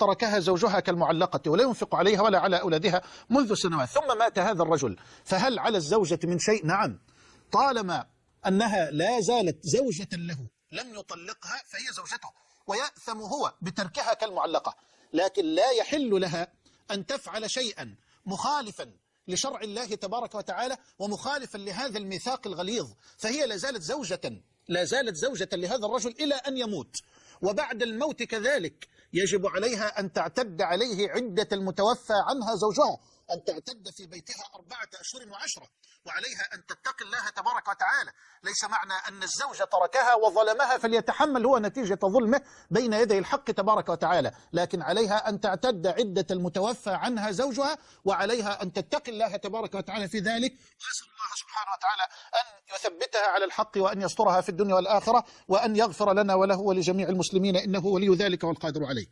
تركها زوجها كالمعلقة ولا ينفق عليها ولا على أولادها منذ سنوات. ثم مات هذا الرجل. فهل على الزوجة من شيء؟ نعم. طالما أنها لا زالت زوجة له لم يطلقها فهي زوجته ويأثم هو بتركها كالمعلقة. لكن لا يحل لها أن تفعل شيئا مخالفا لشرع الله تبارك وتعالى ومخالفا لهذا الميثاق الغليظ. فهي لا زالت زوجة لا زالت زوجة لهذا الرجل إلى أن يموت. وبعد الموت كذلك يجب عليها أن تعتد عليه عدة المتوفى عنها زوجها. أن تعتد في بيتها أربعة أشهر وعشرة وعليها أن تتقي الله تبارك وتعالى. ليس معنى أن الزوج تركها وظلمها فليتحمل هو نتيجة ظلمه بين يدي الحق تبارك وتعالى. لكن عليها أن تعتد عدة المتوفى عنها زوجها وعليها أن تتقي الله تبارك وتعالى في ذلك. وأسأل الله سبحانه وتعالى أن يثبتها على الحق وأن يسترها في الدنيا والآخرة وأن يغفر لنا وله ولجميع المسلمين إنه ولي ذلك والقادر عليه.